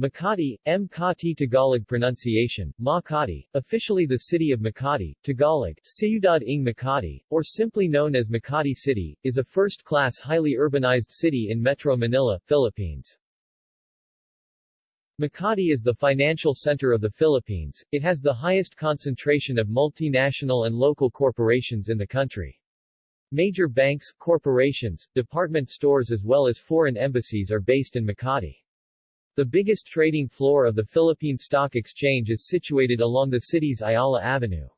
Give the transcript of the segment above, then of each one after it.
Makati, Mkati Tagalog pronunciation, Makati, officially the city of Makati, Tagalog, Ciudad ng Makati, or simply known as Makati City, is a first-class highly urbanized city in Metro Manila, Philippines. Makati is the financial center of the Philippines, it has the highest concentration of multinational and local corporations in the country. Major banks, corporations, department stores as well as foreign embassies are based in Makati. The biggest trading floor of the Philippine Stock Exchange is situated along the city's Ayala Avenue.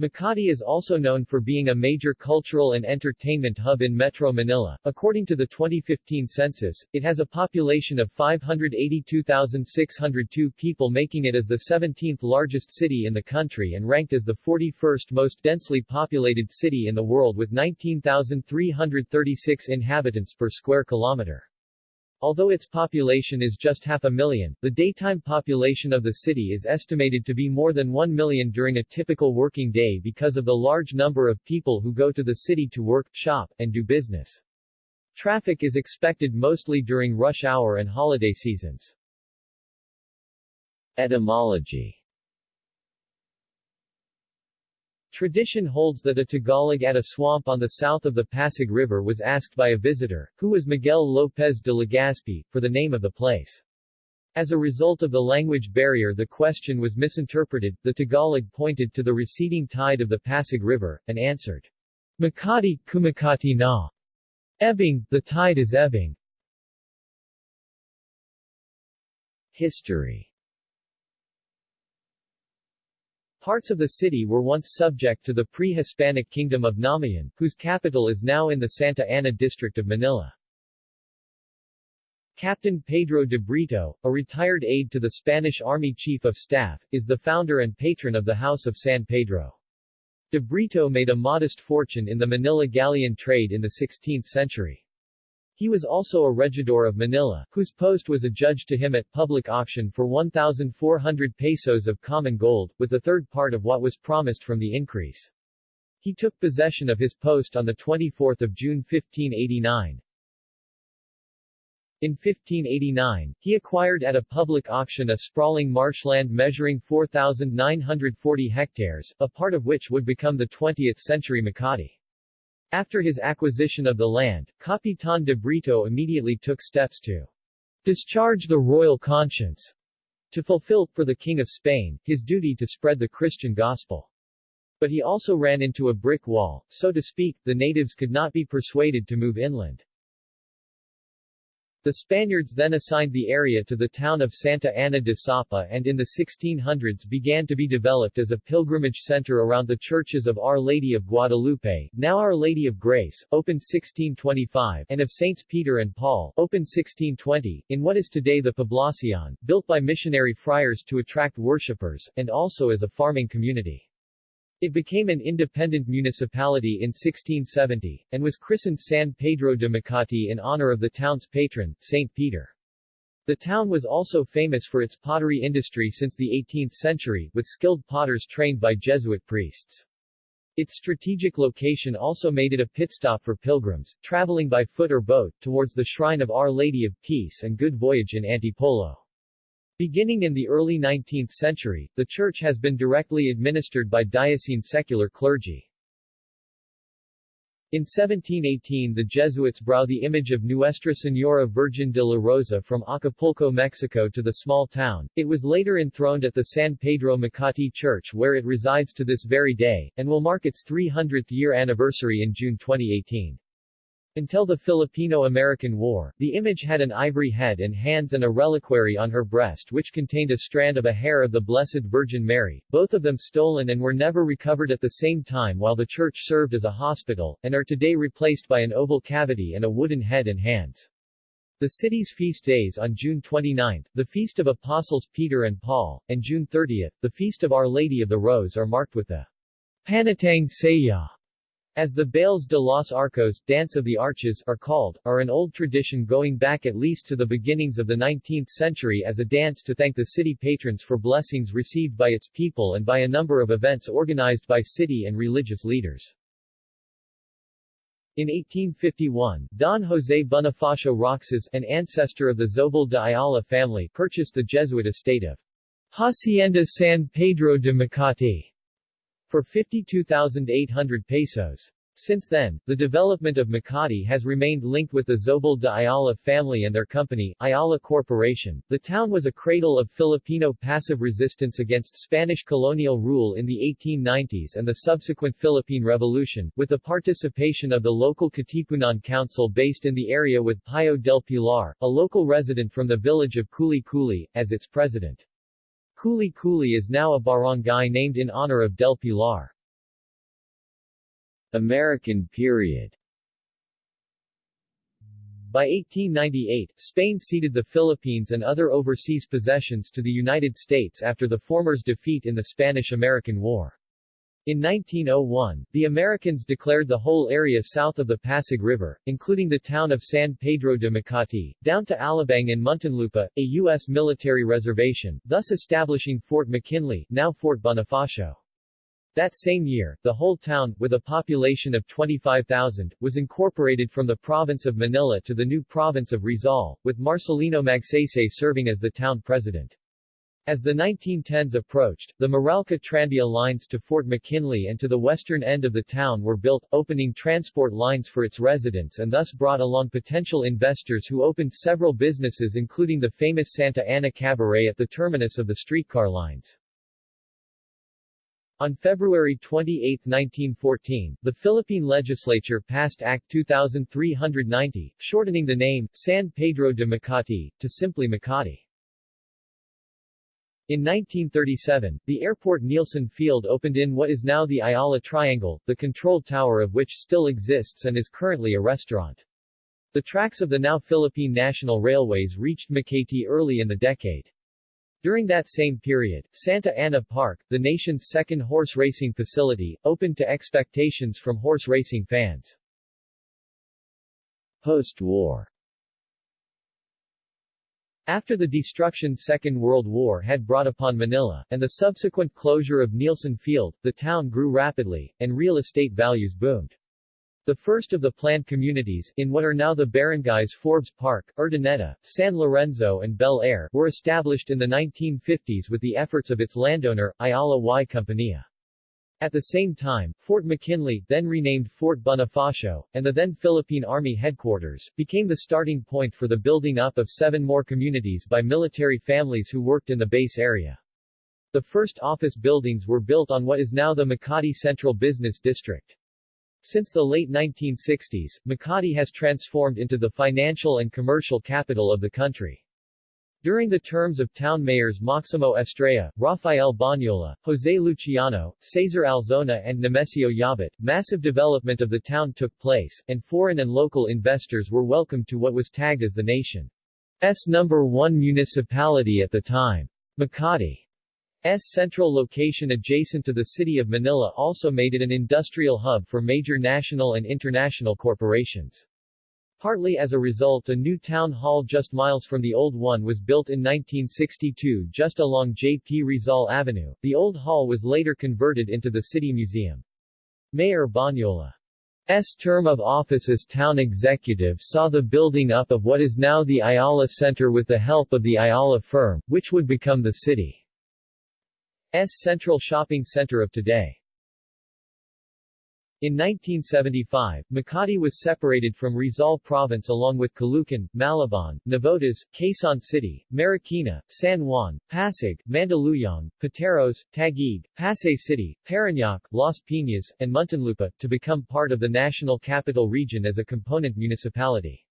Makati is also known for being a major cultural and entertainment hub in Metro Manila. According to the 2015 census, it has a population of 582,602 people making it as the 17th largest city in the country and ranked as the 41st most densely populated city in the world with 19,336 inhabitants per square kilometer. Although its population is just half a million, the daytime population of the city is estimated to be more than 1 million during a typical working day because of the large number of people who go to the city to work, shop, and do business. Traffic is expected mostly during rush hour and holiday seasons. Etymology Tradition holds that a Tagalog at a swamp on the south of the Pasig River was asked by a visitor, who was Miguel Lopez de Legazpi, for the name of the place. As a result of the language barrier the question was misinterpreted, the Tagalog pointed to the receding tide of the Pasig River, and answered, Makati, Kumakati na. Ebbing, the tide is ebbing. History Parts of the city were once subject to the pre-Hispanic kingdom of Namayan, whose capital is now in the Santa Ana district of Manila. Captain Pedro de Brito, a retired aide to the Spanish Army Chief of Staff, is the founder and patron of the House of San Pedro. De Brito made a modest fortune in the Manila galleon trade in the 16th century. He was also a regidor of Manila, whose post was adjudged to him at public auction for 1,400 pesos of common gold, with the third part of what was promised from the increase. He took possession of his post on 24 June 1589. In 1589, he acquired at a public auction a sprawling marshland measuring 4,940 hectares, a part of which would become the 20th-century Makati. After his acquisition of the land, Capitan de Brito immediately took steps to discharge the royal conscience, to fulfill, for the King of Spain, his duty to spread the Christian gospel. But he also ran into a brick wall, so to speak, the natives could not be persuaded to move inland. The Spaniards then assigned the area to the town of Santa Ana de Sapa and in the 1600s began to be developed as a pilgrimage center around the churches of Our Lady of Guadalupe, now Our Lady of Grace, opened 1625, and of Saints Peter and Paul, opened 1620, in what is today the Poblacion, built by missionary friars to attract worshippers, and also as a farming community. It became an independent municipality in 1670, and was christened San Pedro de Makati in honor of the town's patron, St. Peter. The town was also famous for its pottery industry since the 18th century, with skilled potters trained by Jesuit priests. Its strategic location also made it a pit stop for pilgrims, traveling by foot or boat, towards the shrine of Our Lady of Peace and Good Voyage in Antipolo. Beginning in the early 19th century, the church has been directly administered by diocesan secular clergy. In 1718 the Jesuits brought the image of Nuestra Señora Virgen de la Rosa from Acapulco, Mexico to the small town. It was later enthroned at the San Pedro Makati Church where it resides to this very day, and will mark its 300th year anniversary in June 2018. Until the Filipino-American War, the image had an ivory head and hands and a reliquary on her breast which contained a strand of a hair of the Blessed Virgin Mary, both of them stolen and were never recovered at the same time while the church served as a hospital, and are today replaced by an oval cavity and a wooden head and hands. The city's feast days on June 29, the Feast of Apostles Peter and Paul, and June 30, the Feast of Our Lady of the Rose are marked with the Panatang Sayaw as the Bailes de los Arcos Dance of the Arches are called, are an old tradition going back at least to the beginnings of the 19th century as a dance to thank the city patrons for blessings received by its people and by a number of events organized by city and religious leaders. In 1851, Don José Bonifacio Roxas, an ancestor of the Zobel de Ayala family, purchased the Jesuit estate of Hacienda San Pedro de Macati for 52,800 pesos. Since then, the development of Makati has remained linked with the Zobel de Ayala family and their company, Ayala Corporation. The town was a cradle of Filipino passive resistance against Spanish colonial rule in the 1890s and the subsequent Philippine Revolution, with the participation of the local Katipunan Council based in the area with Pio del Pilar, a local resident from the village of Kuli Kuli, as its president. Kuli Kuli is now a barangay named in honor of Del Pilar. American period by 1898, Spain ceded the Philippines and other overseas possessions to the United States after the former's defeat in the Spanish-American War. In 1901, the Americans declared the whole area south of the Pasig River, including the town of San Pedro de Macati, down to Alabang and Muntinlupa, a U.S. military reservation, thus establishing Fort McKinley, now Fort Bonifacio. That same year, the whole town, with a population of 25,000, was incorporated from the province of Manila to the new province of Rizal, with Marcelino Magsaysay serving as the town president. As the 1910s approached, the Meralco Tranvia lines to Fort McKinley and to the western end of the town were built, opening transport lines for its residents and thus brought along potential investors who opened several businesses including the famous Santa Ana Cabaret at the terminus of the streetcar lines. On February 28, 1914, the Philippine legislature passed Act 2390, shortening the name, San Pedro de Macati, to simply Makati. In 1937, the airport Nielsen Field opened in what is now the Ayala Triangle, the control tower of which still exists and is currently a restaurant. The tracks of the now Philippine National Railways reached Makati early in the decade. During that same period, Santa Ana Park, the nation's second horse racing facility, opened to expectations from horse racing fans. Post-war after the destruction Second World War had brought upon Manila, and the subsequent closure of Nielsen Field, the town grew rapidly, and real estate values boomed. The first of the planned communities, in what are now the barangays Forbes Park, Urdaneta, San Lorenzo and Bel Air, were established in the 1950s with the efforts of its landowner, Ayala y Compañía. At the same time, Fort McKinley, then renamed Fort Bonifacio, and the then Philippine Army headquarters, became the starting point for the building up of seven more communities by military families who worked in the base area. The first office buildings were built on what is now the Makati Central Business District. Since the late 1960s, Makati has transformed into the financial and commercial capital of the country. During the terms of town mayors Maximo Estrella, Rafael Bonyola, Jose Luciano, Cesar Alzona and Nemesio Yabut, massive development of the town took place, and foreign and local investors were welcomed to what was tagged as the nation's number one municipality at the time. Makati S central location adjacent to the city of Manila also made it an industrial hub for major national and international corporations. Partly as a result a new town hall just miles from the old one was built in 1962 just along J.P. Rizal Avenue. The old hall was later converted into the city museum. Mayor Bonyola's term of office as town executive saw the building up of what is now the Ayala Center with the help of the Ayala firm, which would become the city. S central shopping center of today. In 1975, Makati was separated from Rizal Province along with Caloocan, Malabon, Navotas, Quezon City, Marikina, San Juan, Pasig, Mandaluyong, Pateros, Taguig, Pasay City, Parañaque, Las Piñas, and Muntinlupa, to become part of the National Capital Region as a component municipality.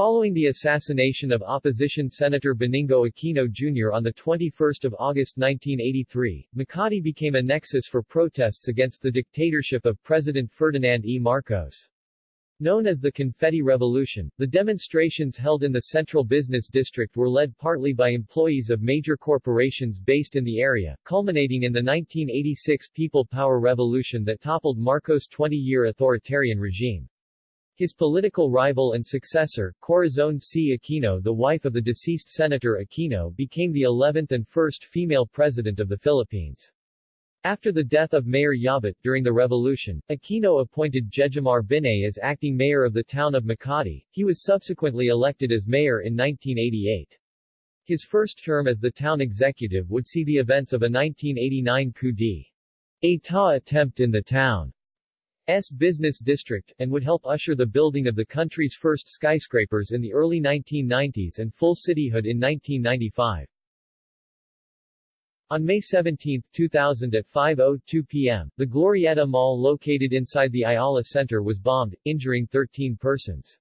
Following the assassination of opposition Senator Benigno Aquino Jr. on 21 August 1983, Makati became a nexus for protests against the dictatorship of President Ferdinand E. Marcos. Known as the Confetti Revolution, the demonstrations held in the Central Business District were led partly by employees of major corporations based in the area, culminating in the 1986 People Power Revolution that toppled Marcos' 20-year authoritarian regime. His political rival and successor, Corazon C. Aquino the wife of the deceased Senator Aquino became the 11th and first female president of the Philippines. After the death of Mayor Yabut during the revolution, Aquino appointed Jejomar Binay as acting mayor of the town of Makati. He was subsequently elected as mayor in 1988. His first term as the town executive would see the events of a 1989 coup d'état attempt in the town's business district, and would help usher the building of the country's first skyscrapers in the early 1990s and full cityhood in 1995. On May 17, 2000 at 5.02 p.m., the Glorietta Mall located inside the Ayala Center was bombed, injuring 13 persons.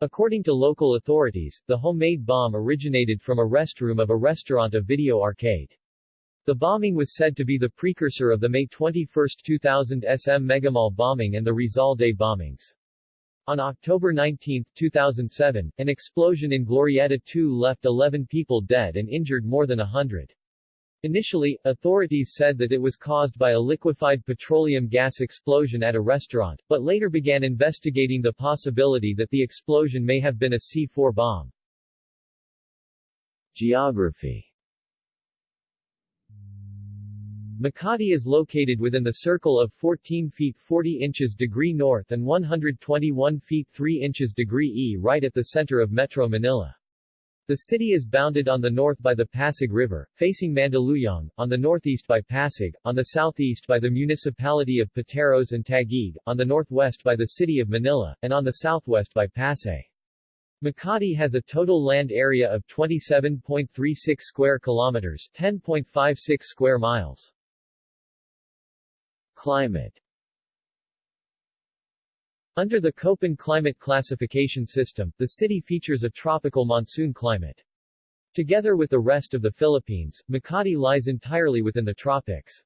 According to local authorities, the homemade bomb originated from a restroom of a restaurant of video arcade. The bombing was said to be the precursor of the May 21, 2000 SM Megamall bombing and the Rizal Day bombings. On October 19, 2007, an explosion in Glorietta 2 left 11 people dead and injured more than 100. Initially, authorities said that it was caused by a liquefied petroleum gas explosion at a restaurant, but later began investigating the possibility that the explosion may have been a C-4 bomb. Geography Makati is located within the circle of 14 feet 40 inches degree north and 121 feet 3 inches degree E right at the center of Metro Manila. The city is bounded on the north by the Pasig River, facing Mandaluyong, on the northeast by Pasig, on the southeast by the municipality of Pateros and Taguig, on the northwest by the city of Manila, and on the southwest by Pasay. Makati has a total land area of 27.36 square kilometers 10.56 square miles. Climate under the Köppen climate classification system, the city features a tropical monsoon climate. Together with the rest of the Philippines, Makati lies entirely within the tropics.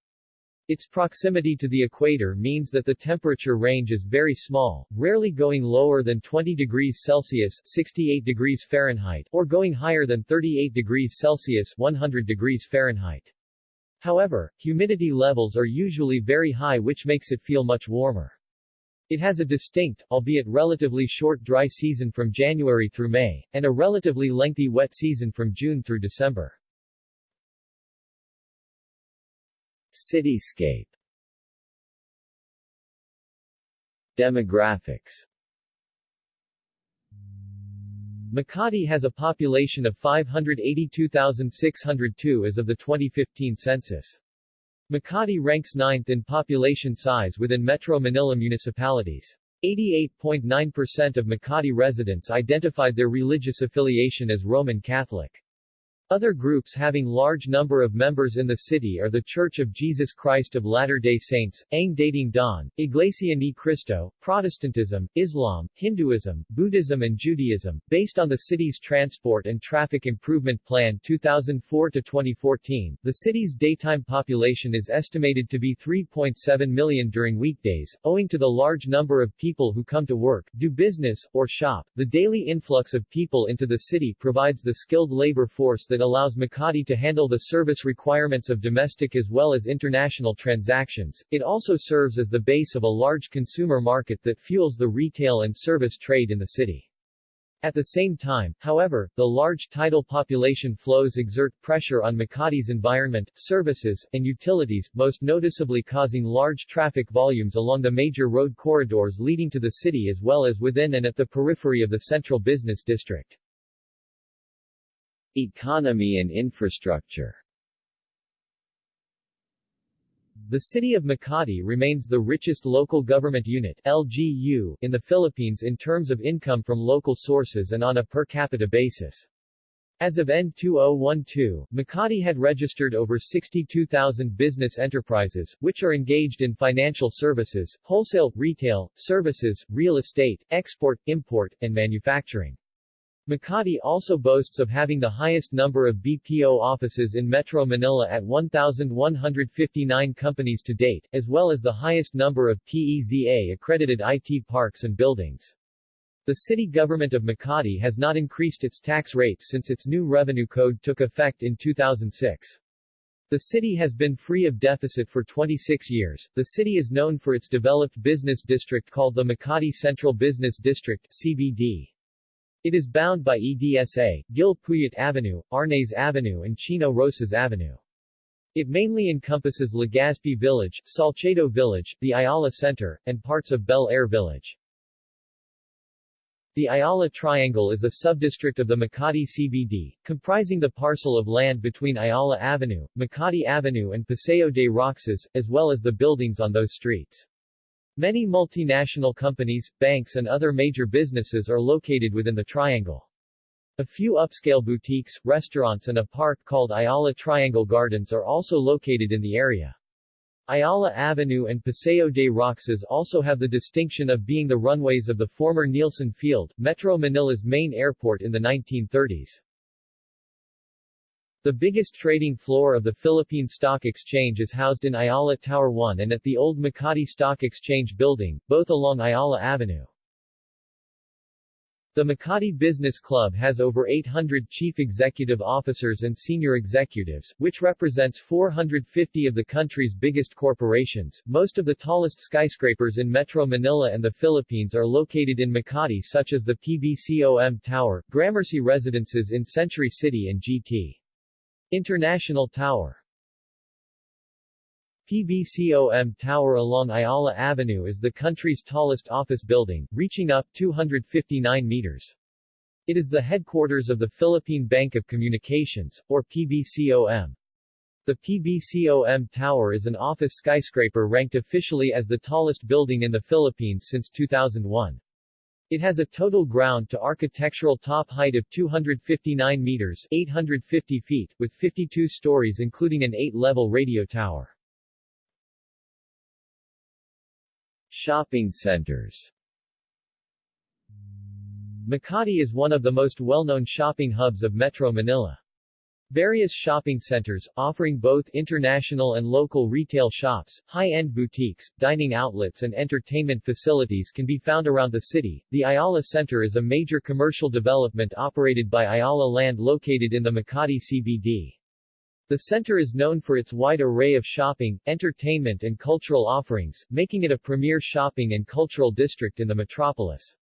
Its proximity to the equator means that the temperature range is very small, rarely going lower than 20 degrees Celsius 68 degrees Fahrenheit or going higher than 38 degrees Celsius 100 degrees Fahrenheit. However, humidity levels are usually very high which makes it feel much warmer. It has a distinct, albeit relatively short dry season from January through May, and a relatively lengthy wet season from June through December. Cityscape Demographics Makati has a population of 582,602 as of the 2015 census. Makati ranks ninth in population size within Metro Manila municipalities. 88.9% of Makati residents identified their religious affiliation as Roman Catholic. Other groups having large number of members in the city are the Church of Jesus Christ of Latter-day Saints, Ang Dating Daan, Iglesia ni Cristo, Protestantism, Islam, Hinduism, Buddhism and Judaism. Based on the city's Transport and Traffic Improvement Plan 2004-2014, the city's daytime population is estimated to be 3.7 million during weekdays, owing to the large number of people who come to work, do business, or shop. The daily influx of people into the city provides the skilled labor force that that allows Makati to handle the service requirements of domestic as well as international transactions. It also serves as the base of a large consumer market that fuels the retail and service trade in the city. At the same time, however, the large tidal population flows exert pressure on Makati's environment, services, and utilities, most noticeably causing large traffic volumes along the major road corridors leading to the city as well as within and at the periphery of the central business district. Economy and infrastructure the city of Makati remains the richest local government unit LGU in the Philippines in terms of income from local sources and on a per capita basis. As of N2012, Makati had registered over 62,000 business enterprises, which are engaged in financial services, wholesale, retail, services, real estate, export, import, and manufacturing. Makati also boasts of having the highest number of BPO offices in Metro Manila at 1,159 companies to date, as well as the highest number of PEZA-accredited IT parks and buildings. The city government of Makati has not increased its tax rates since its new revenue code took effect in 2006. The city has been free of deficit for 26 years. The city is known for its developed business district called the Makati Central Business District CBD. It is bound by EDSA, Gil Puyat Avenue, Arnaiz Avenue and Chino Roces Avenue. It mainly encompasses Legazpi Village, Salcedo Village, the Ayala Center, and parts of Bel Air Village. The Ayala Triangle is a subdistrict of the Makati CBD, comprising the parcel of land between Ayala Avenue, Makati Avenue and Paseo de Roxas, as well as the buildings on those streets. Many multinational companies, banks and other major businesses are located within the triangle. A few upscale boutiques, restaurants and a park called Ayala Triangle Gardens are also located in the area. Ayala Avenue and Paseo de Roxas also have the distinction of being the runways of the former Nielsen Field, Metro Manila's main airport in the 1930s. The biggest trading floor of the Philippine Stock Exchange is housed in Ayala Tower 1 and at the old Makati Stock Exchange building, both along Ayala Avenue. The Makati Business Club has over 800 chief executive officers and senior executives, which represents 450 of the country's biggest corporations. Most of the tallest skyscrapers in Metro Manila and the Philippines are located in Makati such as the PBCOM Tower, Gramercy Residences in Century City and GT. International Tower. PBCOM Tower along Ayala Avenue is the country's tallest office building, reaching up 259 meters. It is the headquarters of the Philippine Bank of Communications, or PBCOM. The PBCOM Tower is an office skyscraper ranked officially as the tallest building in the Philippines since 2001. It has a total ground to architectural top height of 259 meters 850 feet, with 52 stories including an 8-level radio tower. Shopping centers Makati is one of the most well-known shopping hubs of Metro Manila. Various shopping centers, offering both international and local retail shops, high-end boutiques, dining outlets and entertainment facilities can be found around the city. The Ayala Center is a major commercial development operated by Ayala Land located in the Makati CBD. The center is known for its wide array of shopping, entertainment and cultural offerings, making it a premier shopping and cultural district in the metropolis.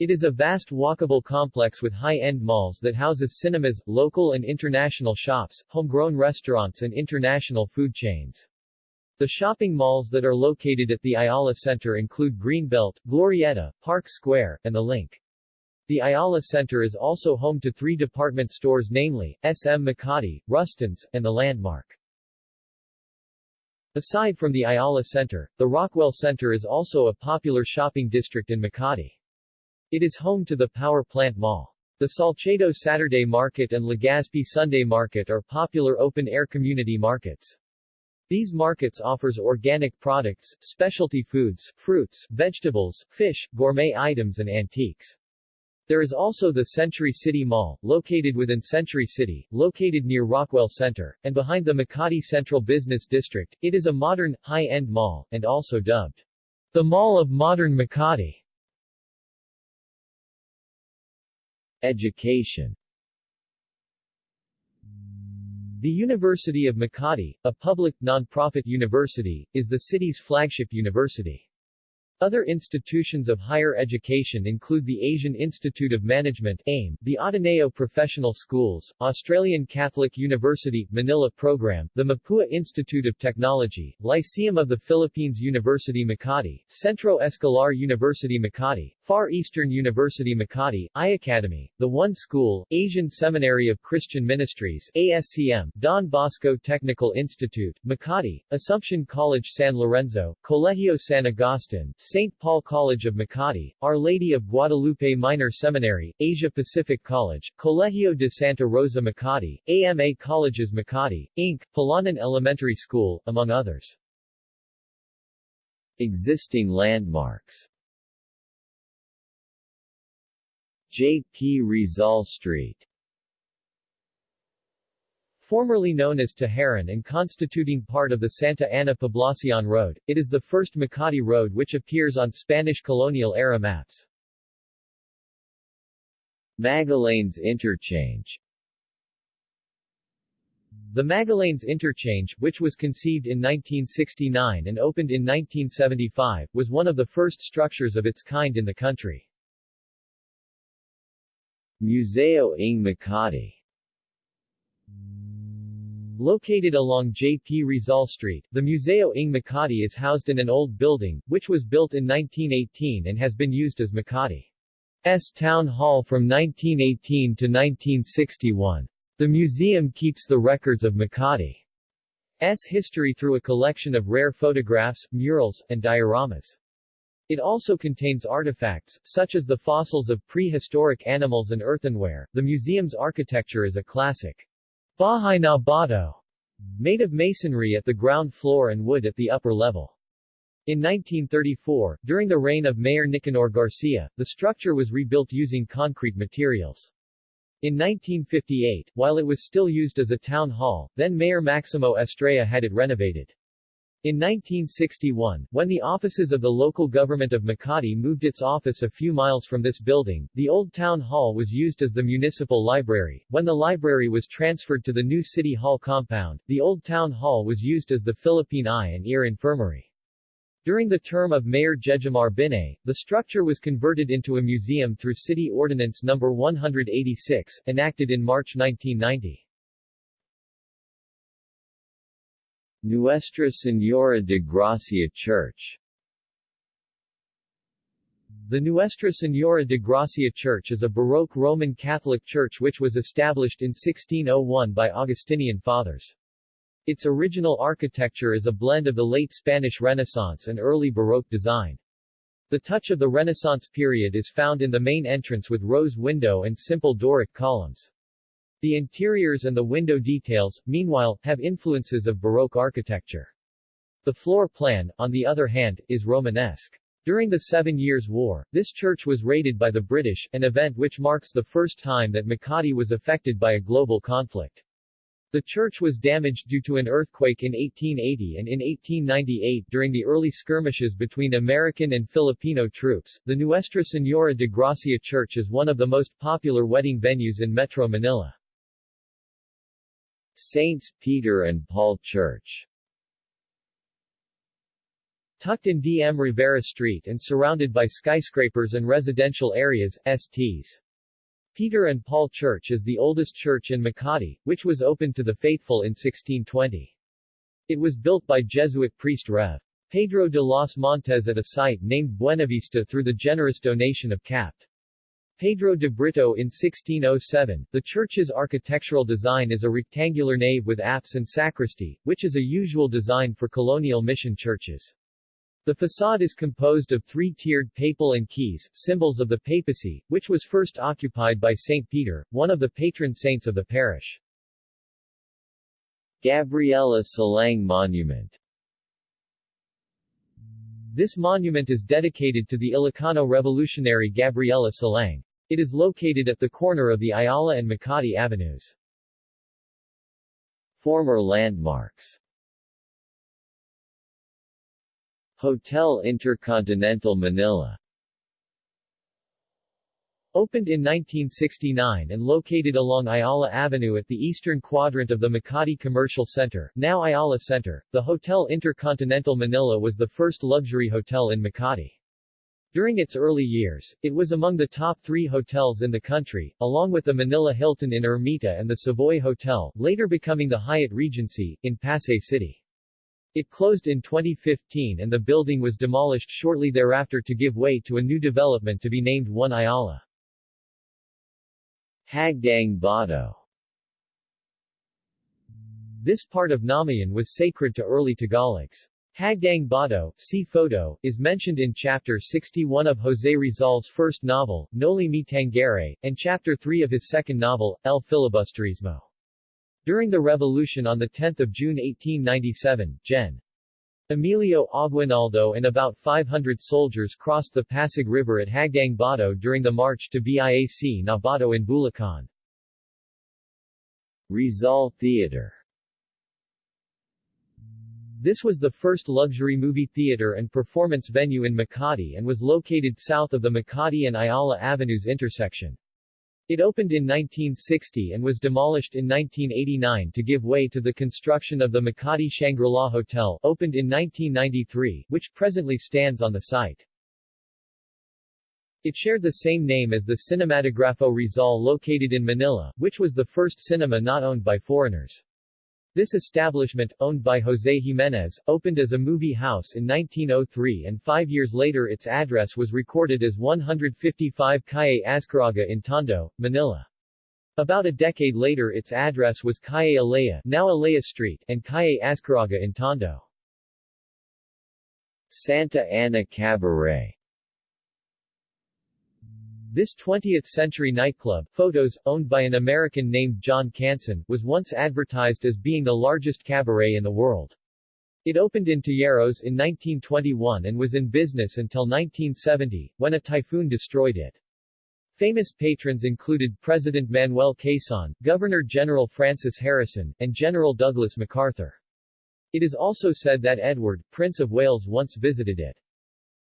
It is a vast walkable complex with high-end malls that houses cinemas, local and international shops, homegrown restaurants and international food chains. The shopping malls that are located at the Ayala Center include Greenbelt, Glorietta, Park Square, and The Link. The Ayala Center is also home to three department stores namely, SM Makati, Rustan's, and The Landmark. Aside from the Ayala Center, the Rockwell Center is also a popular shopping district in Makati. It is home to the Power Plant Mall. The Salcedo Saturday Market and Legazpi Sunday Market are popular open-air community markets. These markets offers organic products, specialty foods, fruits, vegetables, fish, gourmet items and antiques. There is also the Century City Mall, located within Century City, located near Rockwell Center, and behind the Makati Central Business District. It is a modern, high-end mall, and also dubbed the Mall of Modern Makati. Education The University of Makati, a public, non-profit university, is the city's flagship university. Other institutions of higher education include the Asian Institute of Management AIM, the Ateneo Professional Schools, Australian Catholic University, Manila Program, the Mapua Institute of Technology, Lyceum of the Philippines University Makati, Centro Escolar University Makati, Far Eastern University Makati, iAcademy, The One School, Asian Seminary of Christian Ministries ASCM, Don Bosco Technical Institute, Makati, Assumption College San Lorenzo, Colegio San Agustin, St. Paul College of Makati, Our Lady of Guadalupe Minor Seminary, Asia Pacific College, Colegio de Santa Rosa Makati, AMA Colleges Makati, Inc., Palanan Elementary School, among others. Existing landmarks J. P. Rizal Street Formerly known as Taharan and constituting part of the Santa Ana Poblacion Road, it is the first Makati road which appears on Spanish colonial-era maps. Magallanes Interchange The Magallanes Interchange, which was conceived in 1969 and opened in 1975, was one of the first structures of its kind in the country. Museo ng Makati Located along J.P. Rizal Street, the Museo ng Makati is housed in an old building, which was built in 1918 and has been used as Makati's Town Hall from 1918 to 1961. The museum keeps the records of Makati's history through a collection of rare photographs, murals, and dioramas. It also contains artifacts, such as the fossils of prehistoric animals and earthenware. The museum's architecture is a classic Bahay na Bato, made of masonry at the ground floor and wood at the upper level. In 1934, during the reign of Mayor Nicanor Garcia, the structure was rebuilt using concrete materials. In 1958, while it was still used as a town hall, then Mayor Maximo Estrella had it renovated. In 1961, when the offices of the local government of Makati moved its office a few miles from this building, the old town hall was used as the municipal library. When the library was transferred to the new city hall compound, the old town hall was used as the Philippine Eye and Ear Infirmary. During the term of Mayor Jejomar Binay, the structure was converted into a museum through City Ordinance No. 186, enacted in March 1990. Nuestra Señora de Gracia Church The Nuestra Señora de Gracia Church is a Baroque Roman Catholic church which was established in 1601 by Augustinian fathers. Its original architecture is a blend of the late Spanish Renaissance and early Baroque design. The touch of the Renaissance period is found in the main entrance with rose window and simple Doric columns. The interiors and the window details, meanwhile, have influences of Baroque architecture. The floor plan, on the other hand, is Romanesque. During the Seven Years' War, this church was raided by the British, an event which marks the first time that Makati was affected by a global conflict. The church was damaged due to an earthquake in 1880 and in 1898 during the early skirmishes between American and Filipino troops. The Nuestra Señora de Gracia Church is one of the most popular wedding venues in Metro Manila. Saints Peter and Paul Church Tucked in D.M. Rivera Street and surrounded by skyscrapers and residential areas, Sts. Peter and Paul Church is the oldest church in Makati, which was opened to the faithful in 1620. It was built by Jesuit priest Rev. Pedro de los Montes at a site named Buenavista through the generous donation of Capt. Pedro de Brito in 1607. The church's architectural design is a rectangular nave with apse and sacristy, which is a usual design for colonial mission churches. The facade is composed of three-tiered papal and keys, symbols of the papacy, which was first occupied by St. Peter, one of the patron saints of the parish. Gabriela Silang Monument This monument is dedicated to the Ilocano revolutionary Gabriela Silang. It is located at the corner of the Ayala and Makati Avenues. Former landmarks Hotel Intercontinental Manila Opened in 1969 and located along Ayala Avenue at the eastern quadrant of the Makati Commercial Center, now Ayala Center, the Hotel Intercontinental Manila was the first luxury hotel in Makati. During its early years, it was among the top three hotels in the country, along with the Manila Hilton in Ermita and the Savoy Hotel, later becoming the Hyatt Regency, in Pasay City. It closed in 2015 and the building was demolished shortly thereafter to give way to a new development to be named One Ayala. Hagdang Bato This part of Namayan was sacred to early Tagalogs. Hagdang Bato, see photo, is mentioned in Chapter 61 of Jose Rizal's first novel, Noli Me Tangere, and Chapter 3 of his second novel, El Filibusterismo. During the revolution on 10 June 1897, Gen. Emilio Aguinaldo and about 500 soldiers crossed the Pasig River at Hagdang Bato during the march to Biak na Bato in Bulacan. Rizal Theater this was the first luxury movie theater and performance venue in Makati and was located south of the Makati and Ayala Avenues intersection. It opened in 1960 and was demolished in 1989 to give way to the construction of the Makati Shangri-La Hotel, opened in 1993, which presently stands on the site. It shared the same name as the Cinematografo Rizal located in Manila, which was the first cinema not owned by foreigners. This establishment, owned by José Jiménez, opened as a movie house in 1903 and five years later its address was recorded as 155 Calle Azcarraga in Tondo, Manila. About a decade later its address was Calle Alea, now Alea Street, and Calle Azcarraga in Tondo. Santa Ana Cabaret This 20th-century nightclub, photos, owned by an American named John Canson, was once advertised as being the largest cabaret in the world. It opened in Tejeros in 1921 and was in business until 1970, when a typhoon destroyed it. Famous patrons included President Manuel Quezon, Governor-General Francis Harrison, and General Douglas MacArthur. It is also said that Edward, Prince of Wales once visited it.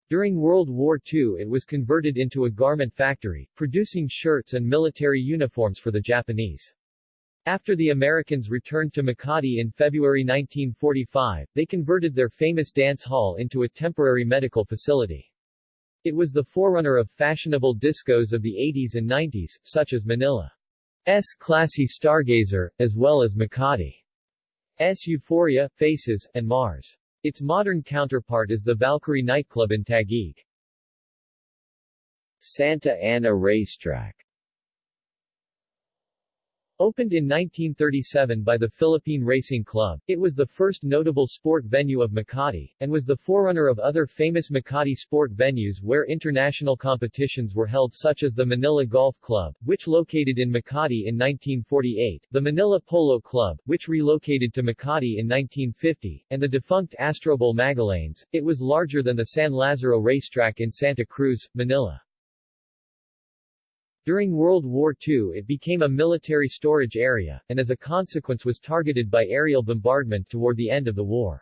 During World War II it was converted into a garment factory, producing shirts and military uniforms for the Japanese. After the Americans returned to Makati in February 1945, they converted their famous dance hall into a temporary medical facility. It was the forerunner of fashionable discos of the 80s and 90s, such as Manila's classy Stargazer, as well as Makati's Euphoria, Faces, and Mars. Its modern counterpart is the Valkyrie nightclub in Taguig. Santa Ana Racetrack Opened in 1937 by the Philippine Racing Club, it was the first notable sport venue of Makati, and was the forerunner of other famous Makati sport venues where international competitions were held such as the Manila Golf Club, which located in Makati in 1948, the Manila Polo Club, which relocated to Makati in 1950, and the defunct Astrobowl Magallanes. It was larger than the San Lazaro racetrack in Santa Cruz, Manila. During World War II it became a military storage area, and as a consequence was targeted by aerial bombardment toward the end of the war.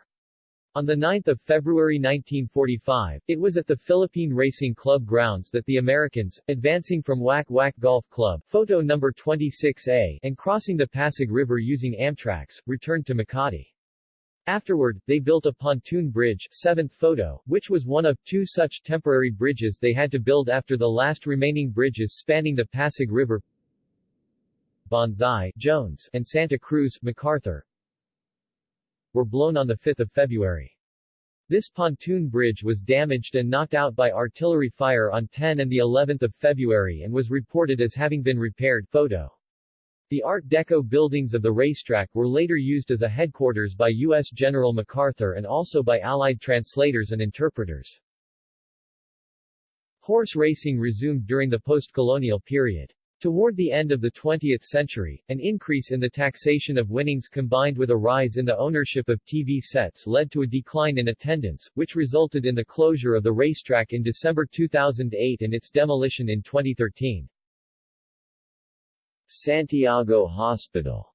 On 9 February 1945, it was at the Philippine Racing Club grounds that the Americans, advancing from Wak Wak Golf Club photo number 26A and crossing the Pasig River using Amtraks, returned to Makati. Afterward, they built a pontoon bridge seventh photo, which was one of two such temporary bridges they had to build after the last remaining bridges spanning the Pasig River Bonsai, Jones, and Santa Cruz, MacArthur, were blown on 5 February. This pontoon bridge was damaged and knocked out by artillery fire on 10 and the 11th of February and was reported as having been repaired photo. The Art Deco buildings of the racetrack were later used as a headquarters by U.S. General MacArthur and also by Allied translators and interpreters. Horse racing resumed during the post-colonial period. Toward the end of the 20th century, an increase in the taxation of winnings combined with a rise in the ownership of TV sets led to a decline in attendance, which resulted in the closure of the racetrack in December 2008 and its demolition in 2013. Santiago Hospital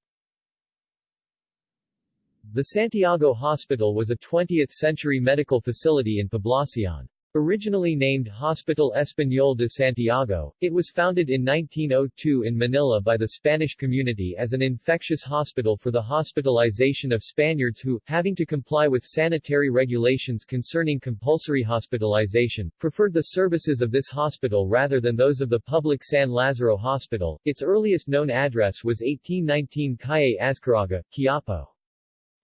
The Santiago Hospital was a 20th-century medical facility in Poblacion. Originally named Hospital Español de Santiago, it was founded in 1902 in Manila by the Spanish community as an infectious hospital for the hospitalization of Spaniards who, having to comply with sanitary regulations concerning compulsory hospitalization, preferred the services of this hospital rather than those of the public San Lazaro Hospital. Its earliest known address was 1819 Calle Azcarraga, Quiapo.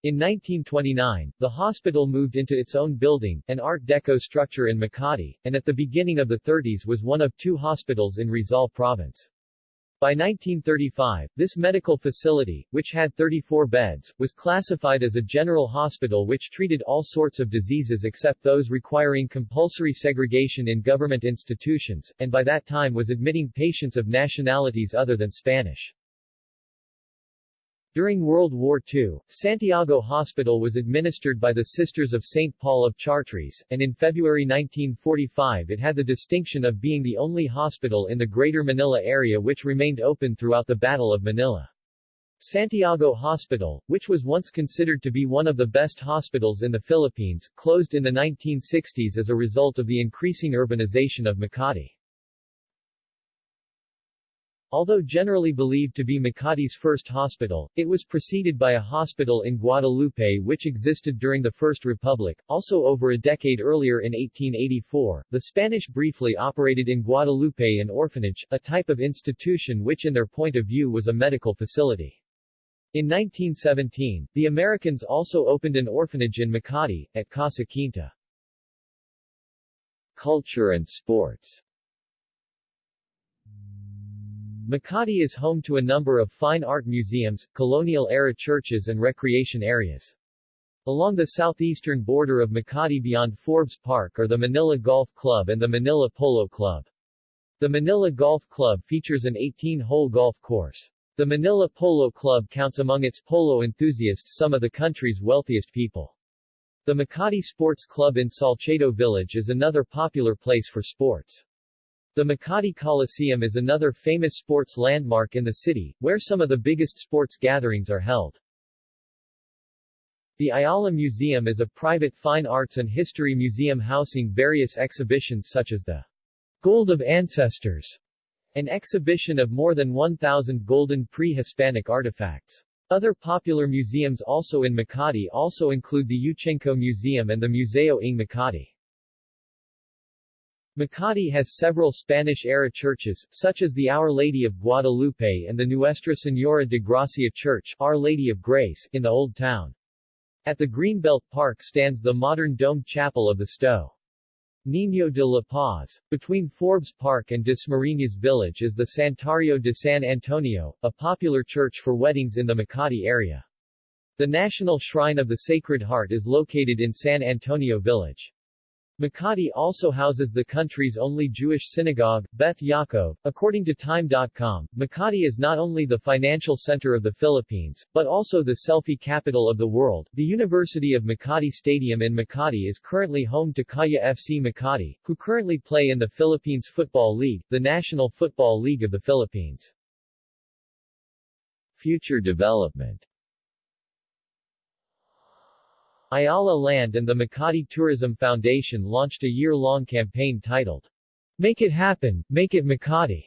In 1929, the hospital moved into its own building, an Art Deco structure in Makati, and at the beginning of the 30s was one of two hospitals in Rizal Province. By 1935, this medical facility, which had 34 beds, was classified as a general hospital which treated all sorts of diseases except those requiring compulsory segregation in government institutions, and by that time was admitting patients of nationalities other than Spanish. During World War II, Santiago Hospital was administered by the Sisters of St. Paul of Chartres, and in February 1945 it had the distinction of being the only hospital in the Greater Manila area which remained open throughout the Battle of Manila. Santiago Hospital, which was once considered to be one of the best hospitals in the Philippines, closed in the 1960s as a result of the increasing urbanization of Makati. Although generally believed to be Makati's first hospital, it was preceded by a hospital in Guadalupe which existed during the First Republic. Also over a decade earlier in 1884, the Spanish briefly operated in Guadalupe an orphanage, a type of institution which in their point of view was a medical facility. In 1917, the Americans also opened an orphanage in Makati, at Casa Quinta. Culture and sports Makati is home to a number of fine art museums, colonial-era churches and recreation areas. Along the southeastern border of Makati beyond Forbes Park are the Manila Golf Club and the Manila Polo Club. The Manila Golf Club features an 18-hole golf course. The Manila Polo Club counts among its polo enthusiasts some of the country's wealthiest people. The Makati Sports Club in Salcedo Village is another popular place for sports. The Makati Coliseum is another famous sports landmark in the city, where some of the biggest sports gatherings are held. The Ayala Museum is a private fine arts and history museum housing various exhibitions such as the Gold of Ancestors, an exhibition of more than 1,000 golden pre-Hispanic artifacts. Other popular museums also in Makati also include the Yuchengco Museum and the Museo ng Makati. Makati has several Spanish-era churches, such as the Our Lady of Guadalupe and the Nuestra Señora de Gracia Church Our Lady of Grace, in the Old Town. At the Greenbelt Park stands the modern domed chapel of the Sto. Niño de la Paz. Between Forbes Park and Dasmariñas Village is the Santuario de San Antonio, a popular church for weddings in the Makati area. The National Shrine of the Sacred Heart is located in San Antonio Village. Makati also houses the country's only Jewish synagogue, Beth Yaakov. According to Time.com, Makati is not only the financial center of the Philippines, but also the selfie capital of the world. The University of Makati Stadium in Makati is currently home to Kaya FC Makati, who currently play in the Philippines Football League, the National Football League of the Philippines. Future development Ayala Land and the Makati Tourism Foundation launched a year-long campaign titled, Make It Happen, Make It Makati,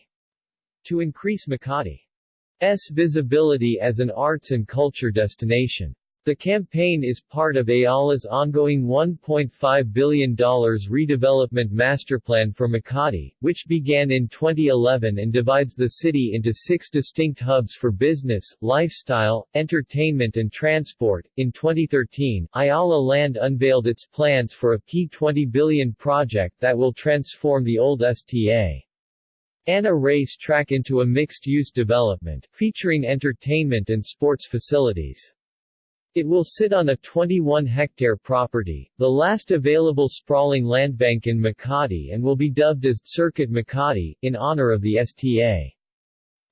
to increase Makati's visibility as an arts and culture destination. The campaign is part of Ayala's ongoing $1.5 billion redevelopment masterplan for Makati, which began in 2011 and divides the city into six distinct hubs for business, lifestyle, entertainment and transport. In 2013, Ayala Land unveiled its plans for a P20 billion project that will transform the old STA. Ana Race track into a mixed-use development, featuring entertainment and sports facilities. It will sit on a 21-hectare property, the last available sprawling landbank in Makati and will be dubbed as Circuit Makati, in honor of the STA.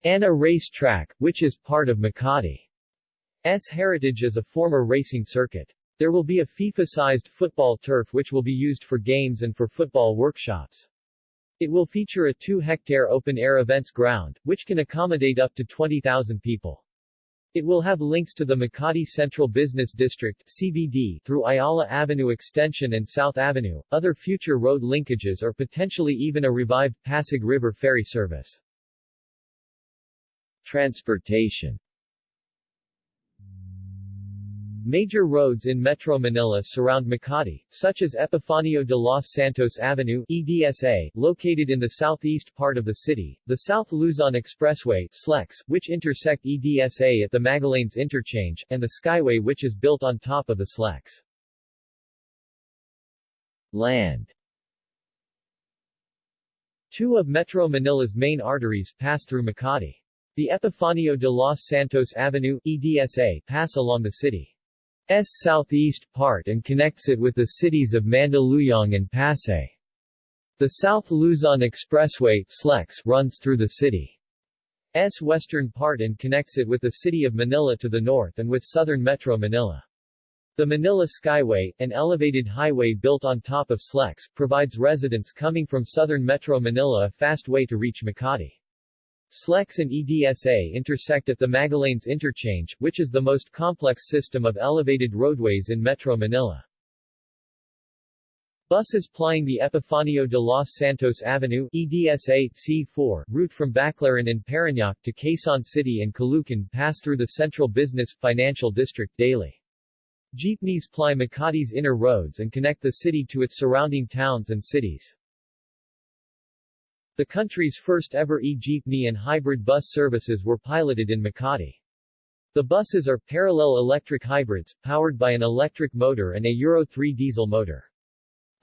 Ana Race Track, which is part of Makati's heritage as a former racing circuit. There will be a FIFA-sized football turf which will be used for games and for football workshops. It will feature a 2-hectare open-air events ground, which can accommodate up to 20,000 people. It will have links to the Makati Central Business District CBD through Ayala Avenue Extension and South Avenue, other future road linkages or potentially even a revived Pasig River ferry service. Transportation Major roads in Metro Manila surround Makati, such as Epifanio de los Santos Avenue EDSA, located in the southeast part of the city, the South Luzon Expressway SLEX, which intersect EDSA at the Magallanes Interchange, and the Skyway which is built on top of the SLEX. Land Two of Metro Manila's main arteries pass through Makati. The Epifanio de los Santos Avenue EDSA pass along the city. S southeast part and connects it with the cities of Mandaluyong and Pasay. The South Luzon Expressway SLEX runs through the city's western part and connects it with the city of Manila to the north and with southern Metro Manila. The Manila Skyway, an elevated highway built on top of SLEX, provides residents coming from southern Metro Manila a fast way to reach Makati. SLEX and EDSA intersect at the Magallanes Interchange, which is the most complex system of elevated roadways in Metro Manila. Buses plying the Epifanio de los Santos Avenue EDSA C4 route from Baclaran and Parañaque to Quezon City and Caloocan pass through the central business financial district daily. Jeepneys ply Makati's inner roads and connect the city to its surrounding towns and cities. The country's first ever e-jeepney and hybrid bus services were piloted in Makati. The buses are parallel electric hybrids, powered by an electric motor and a Euro 3 diesel motor.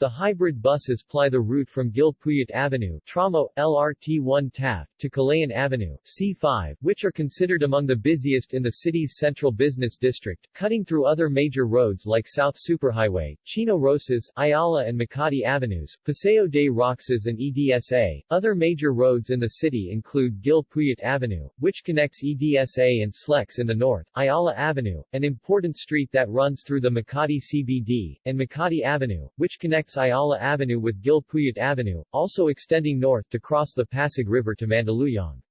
The hybrid buses ply the route from Gil Puyat Avenue Tramo, LRT1 Taft, to Kalayaan Avenue C5, which are considered among the busiest in the city's central business district, cutting through other major roads like South Superhighway, Chino Roces, Ayala and Makati Avenues, Paseo de Roxas and EDSA. Other major roads in the city include Gil Puyat Avenue, which connects EDSA and SLEX in the north, Ayala Avenue, an important street that runs through the Makati CBD, and Makati Avenue, which connects connects Ayala Avenue with Gil Puyat Avenue, also extending north to cross the Pasig River to Mandaluyong.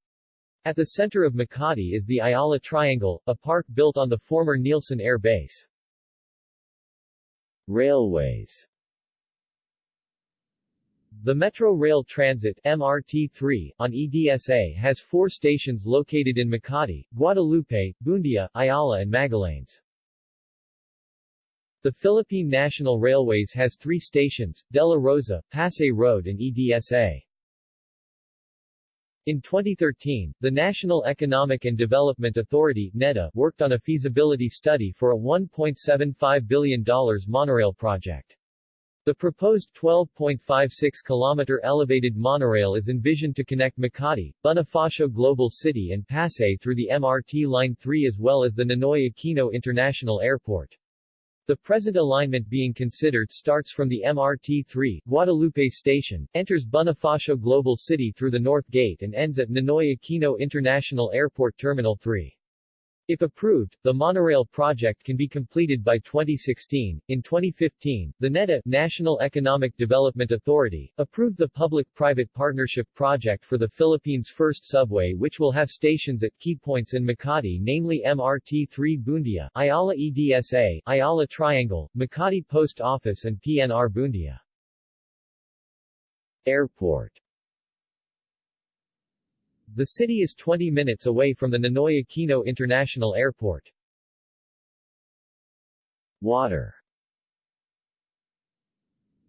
At the center of Makati is the Ayala Triangle, a park built on the former Nielson Air Base. Railways The Metro Rail Transit MRT-3 on EDSA has four stations located in Makati, Guadalupe, Buendia, Ayala and Magallanes. The Philippine National Railways has three stations, De La Rosa, Pasay Road and EDSA. In 2013, the National Economic and Development Authority NEDA, worked on a feasibility study for a $1.75 billion monorail project. The proposed 12.56-kilometer elevated monorail is envisioned to connect Makati, Bonifacio Global City and Pasay through the MRT Line 3 as well as the Ninoy Aquino International Airport. The present alignment being considered starts from the MRT-3 Guadalupe Station, enters Bonifacio Global City through the North Gate and ends at Ninoy Aquino International Airport Terminal 3. If approved, the monorail project can be completed by 2016. In 2015, the NEDA National Economic Development Authority approved the public-private partnership project for the Philippines' first subway which will have stations at key points in Makati namely MRT-3 Buendia, Ayala EDSA, Ayala Triangle, Makati Post Office and PNR Buendia. Airport the city is 20 minutes away from the Ninoy Aquino International Airport. Water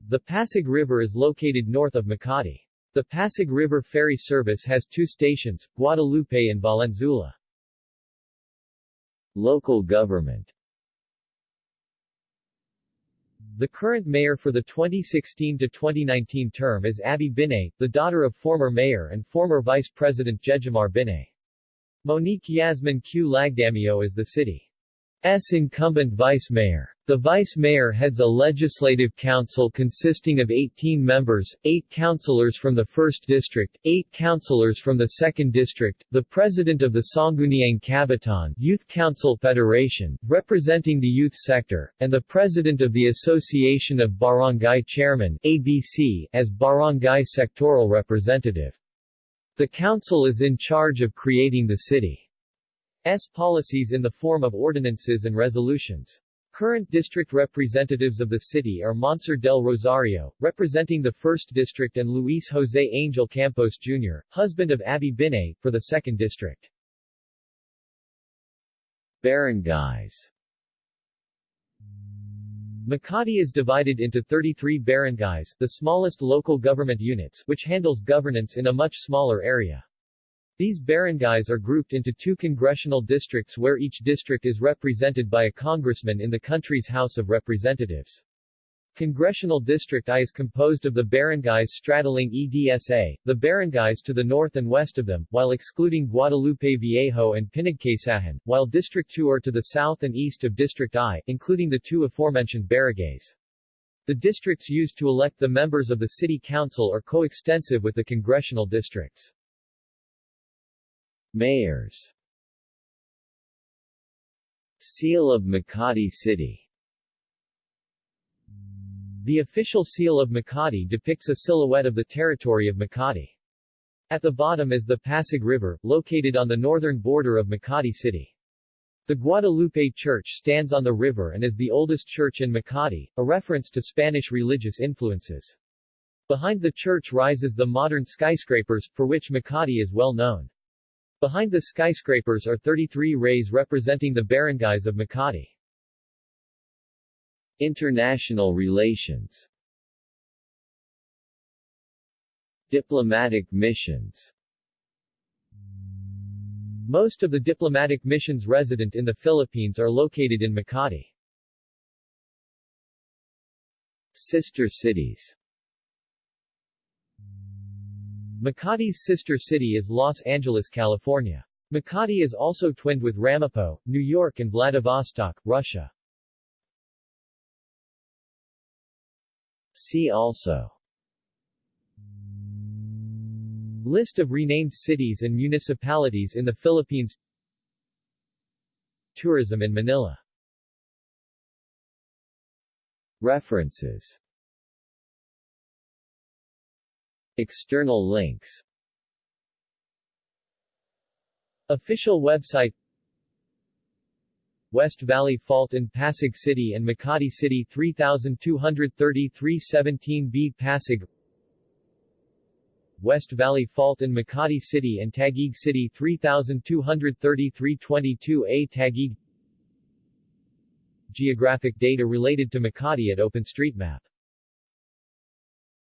The Pasig River is located north of Makati. The Pasig River ferry service has two stations, Guadalupe and Valenzuela. Local government the current mayor for the 2016 to 2019 term is Abby Binay, the daughter of former mayor and former vice president Jejomar Binay. Monique Yasmin Q. Lagdameo is the city S incumbent vice mayor. The vice mayor heads a legislative council consisting of 18 members, 8 councillors from the 1st district, 8 councillors from the 2nd district, the president of the Sangguniang Kabataan Youth Council Federation, representing the youth sector, and the president of the Association of Barangay Chairman ABC, as barangay sectoral representative. The council is in charge of creating the city S policies in the form of ordinances and resolutions. Current district representatives of the city are Monsour del Rosario, representing the 1st District and Luis Jose Angel Campos Jr., husband of Abby Binay, for the 2nd District. Barangays Makati is divided into 33 barangays, the smallest local government units, which handles governance in a much smaller area. These barangays are grouped into two congressional districts where each district is represented by a congressman in the country's House of Representatives. Congressional District I is composed of the barangays straddling EDSA, the barangays to the north and west of them, while excluding Guadalupe Viejo and Pinagkaysahan, while District II are to the south and east of District I, including the two aforementioned barangays. The districts used to elect the members of the City Council are coextensive with the congressional districts. Mayors Seal of Makati City The official seal of Makati depicts a silhouette of the territory of Makati. At the bottom is the Pasig River, located on the northern border of Makati City. The Guadalupe Church stands on the river and is the oldest church in Makati, a reference to Spanish religious influences. Behind the church rises the modern skyscrapers, for which Makati is well known. Behind the skyscrapers are 33 rays representing the barangays of Makati. International relations Diplomatic missions Most of the diplomatic missions resident in the Philippines are located in Makati. Sister cities Makati's sister city is Los Angeles, California. Makati is also twinned with Ramapo, New York and Vladivostok, Russia. See also List of renamed cities and municipalities in the Philippines Tourism in Manila References External links. Official website. West Valley Fault in Pasig City and Makati City 3233-17B Pasig West Valley Fault in Makati City and Taguig City 3233-22A Taguig. Geographic data related to Makati at OpenStreetMap